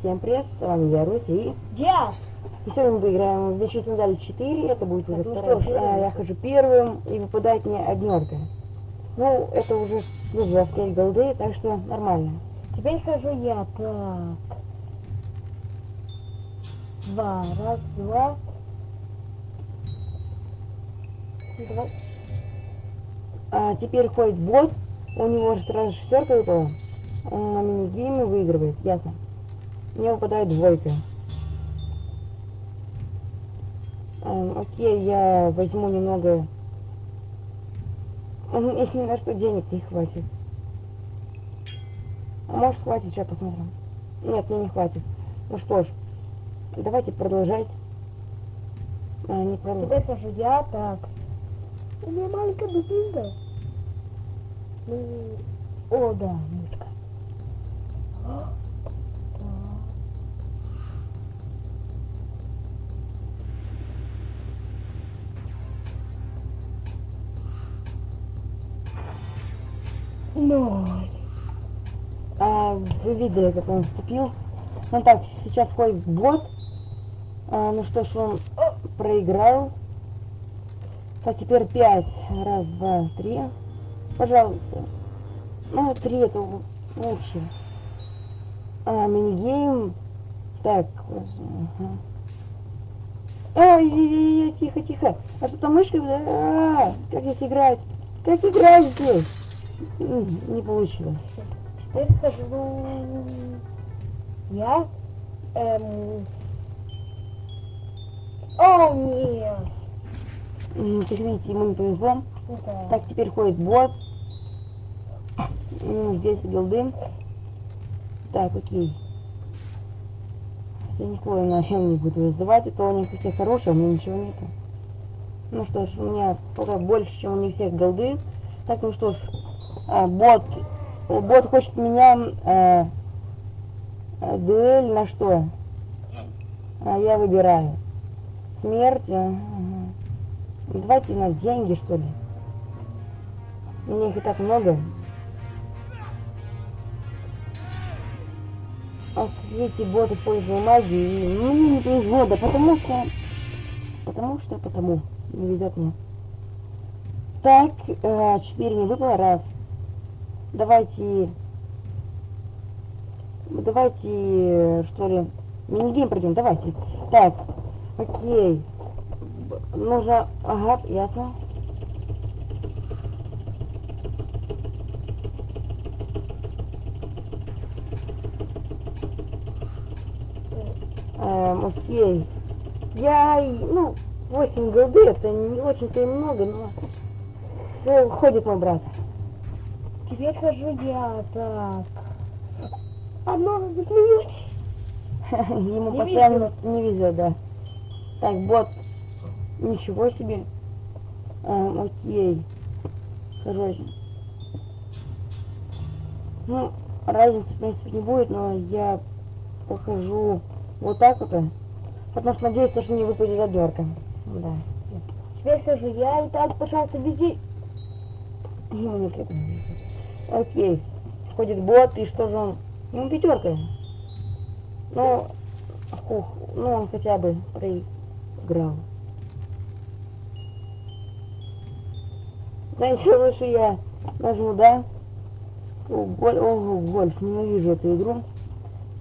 всем привет, с вами я, Руся, и... Диас! И сегодня мы выиграем в Вещи Сандали 4, это будет уже Ну второй. что ж, А, я хожу первым, и выпадает мне однерка. Ну, это уже плюс 25 голды, так что нормально. Теперь хожу я. Так. Два. Раз, два. Два. А теперь ходит бот, у него же сразу шестерка выпала. Он на мини-гейме выигрывает, ясно. Мне выпадает двойка. Эм, окей, я возьму немного... У меня ни на что денег не хватит. А может хватит, сейчас посмотрим. Нет, мне не хватит. Ну что ж, давайте продолжать. А, не продолжать. Теперь хожу я. Так. У меня маленькая дубинка. Ну, о, да, мышка. Ноль. А, вы видели, как он вступил. Ну так, сейчас ходит бот. А, ну что ж, он о, проиграл. Так, теперь пять. Раз, два, три. Пожалуйста. Ну, три это лучше. А, минигейм. Так, ага. Тихо, тихо. А что там мышка? А, как здесь играть? Как играть здесь? М, Не получилось. Теперь хожу я. Эм... О, нет. Как видите, ему не повезло. Да. Так, теперь ходит бот. Здесь билды. Так, окей. Я никого, наверное, не буду вызывать. Это у них у всех хорошие, а у меня ничего нету. Ну что ж, у меня пока больше, чем у них всех голды. Так, ну что ж, бот. Бот хочет меня э, э, дуэль на что? А я выбираю. Смерть. э, ага. Давайте на деньги, что ли. У меня их и так много. Ах, видите, бот использовал магию, и мне не повезло, да потому что... Потому что, потому. Не везет мне. Так, э, 4 не выпало, раз. Давайте... Давайте, что ли, минигейм пройдем, давайте. Так, окей. Нужно... Ага, ясно. Эм, окей. Я, ну, 8 голды, это не очень-то и много, но... Ходит мой брат. Теперь хожу я. Так. Одно, вы смеетесь? Ему Не постоянно не везет, да. Так, бот. Ничего себе. Эм, окей. Короче. Ну, разницы, в принципе, не будет, но я похожу вот так вот. Потому что надеюсь, что не выпадет одерка. Да. Теперь хожу я. И так, пожалуйста, вези. Ему не. Окей. Ходит бот, и что же он? Ну, пятерка. Ну, хух, ну он хотя бы проиграл. Знаете, лучше я нажму, да? О, голь, ого, гольф, ненавижу эту игру.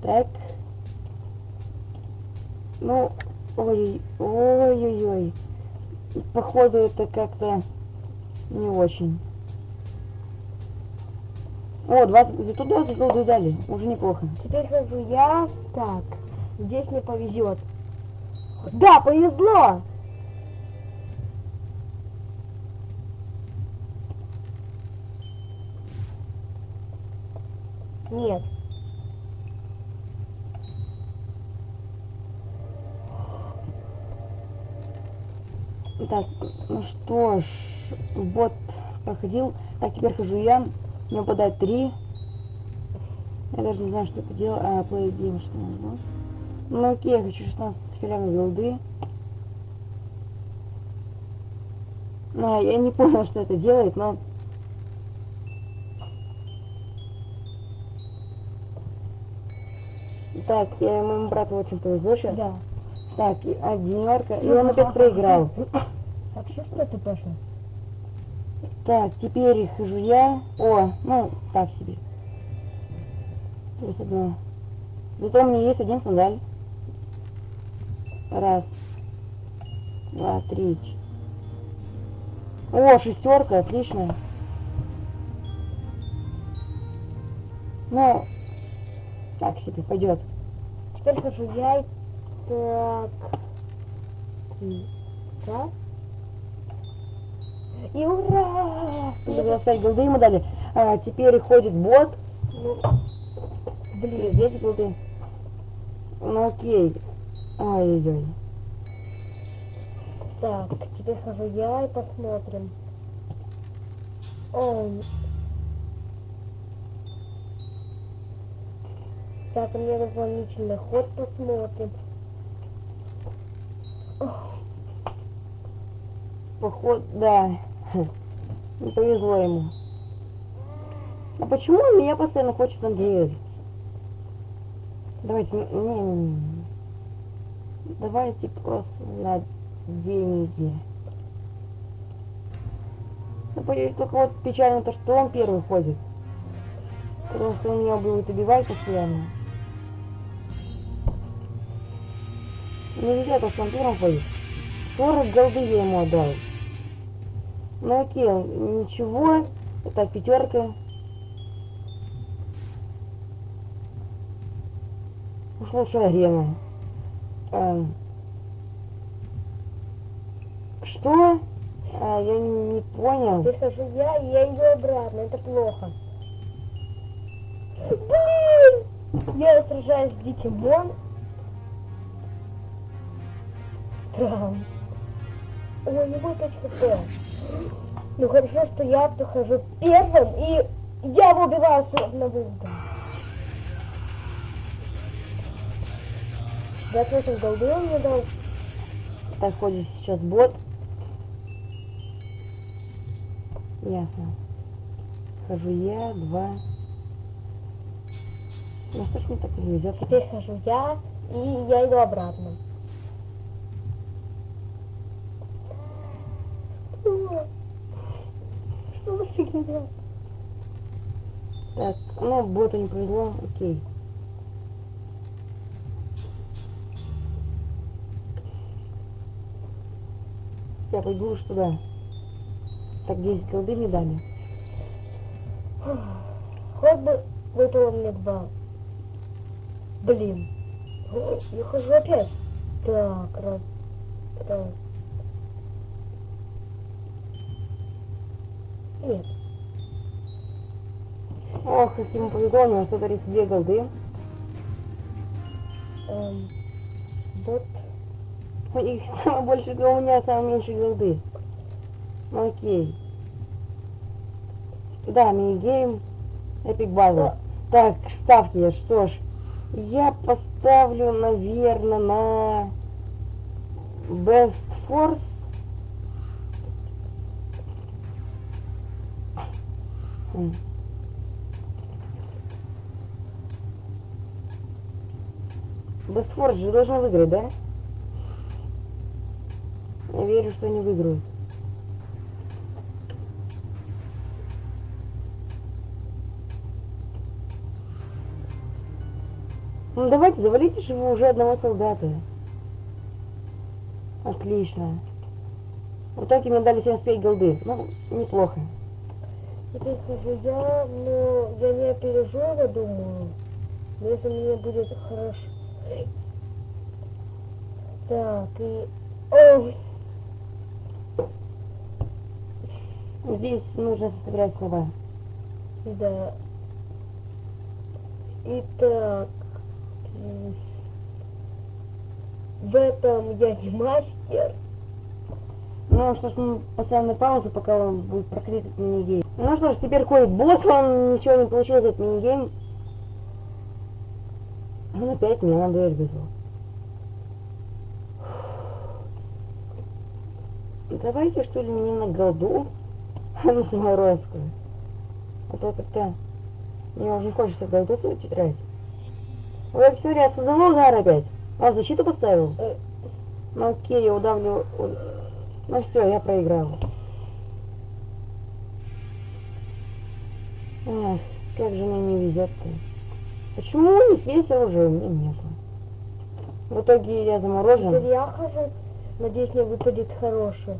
Так. Ну, ой, ой-ой-ой. Походу это как-то не очень. О, 20, зато 20 голды дали, уже неплохо. Теперь хожу я. Так. Здесь мне повезет. Да, повезло! Нет. Так, ну что ж, бот проходил. Так, теперь хожу я. Мне выпадает 3. Я даже не знаю, что это делать. А, play game, что нужно. Ну окей, я хочу 16 халявной голды. Ну, я не понял, что это делает, но... Так, я моему брату очень повезло сейчас. Да. Так, и одинерка. И Ну, он опять ага. проиграл. Вообще что ты пошел? Так, теперь хожу я. О, ну, так себе. Плюс одно. Зато у меня есть один сандаль. Раз. Два, три. О, шестерка, отлично. Ну, так себе, пойдет. Теперь хожу я. Так. Так. И ура! Надо было ставить голды ему дали. А, теперь ходит бот. Блин. здесь голды. Ну окей. Ай-яй-яй. Так, теперь хожу я и посмотрим. О. Так, меня дополнительный ход посмотрим. Поход, да. Не повезло ему. А почему он меня постоянно хочет Андрей? Давайте, не, не, не, не. Давайте просто на деньги. Ну, Только вот печально то, что он первый ходит. Потому что он меня будет убивать постоянно. Нельзя то, что он первым ходит. 40 голды я ему отдал. Ну окей, ничего. Так, пятерка. Уж лучше арена. Эм. Что? А, я не, не понял. Теперь хожу я, и я иду обратно. Это плохо. Блин! Я сражаюсь с диким мон. Странно. Ой, не будет 5 хп. Ну хорошо, что я прохожу первым, и я его убиваю с одного удара. 28 голды он мне дал. Так, ходит сейчас бот. Ясно. Хожу я, два. Ну что ж мне так не везет? Теперь хожу я, и я иду обратно. Что? За фигня? Так, ну, боту не повезло, окей. Я пойду уж туда. Так, 10 голды мне дали. Хоть бы выпало мне два. Блин. Я хожу опять. Так, раз. Так. Нет. Ох, как ему повезло, у него 132 голды. Эм, вот. У них самое больше у меня самое меньше голды. Ну окей. Да, мини-гейм. Эпик Battle. Так, ставки, что ж. Я поставлю, наверное, на Best Force. Best Force же должен выиграть, да? Я верю, что они выиграют. Ну давайте, завалите же вы уже одного солдата. Отлично. В итоге мне дали 75 голды. Ну, неплохо. Теперь хожу я, но я не опережу думаю. Но если мне будет хорошо. Так, и... Ой, Здесь нужно собирать слова. да. Итак, в этом я не мастер. Ну что ж, мы поставим на паузу, пока он будет прокрыть этот минигейм. Ну что ж, теперь ходит босс, он ничего не получил за этот минигейм. Он опять меня на дуэль вызвал. Давайте что ли не на голду, а на саморозку. А то как-то мне уже не хочется голду свою тетрадь. Ой, Аксерия, создала удар опять. А, защиту поставил? Э. Ну окей, я удавлю. Ну все, я проиграл. Эх, как же мне не везет-то. Почему у них есть оружие, у меня нету? В итоге я заморожен. Теперь я хожу. Надеюсь, мне выпадет хорошее.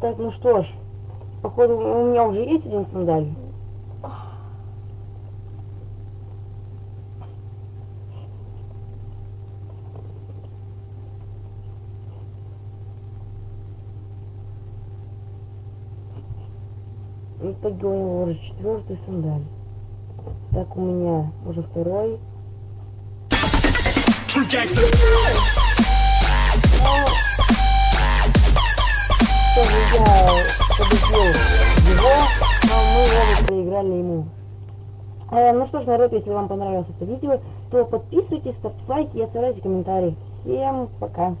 Так, ну что ж, походу у меня уже есть один сандаль. В итоге у него уже четвертый сандаль. Так, у меня уже второй. True gangsters. Тоже я победил его, но мы оба проиграли ему. Э, ну что ж, народ, если вам понравилось это видео, то подписывайтесь, ставьте лайки и оставляйте комментарии. Всем пока!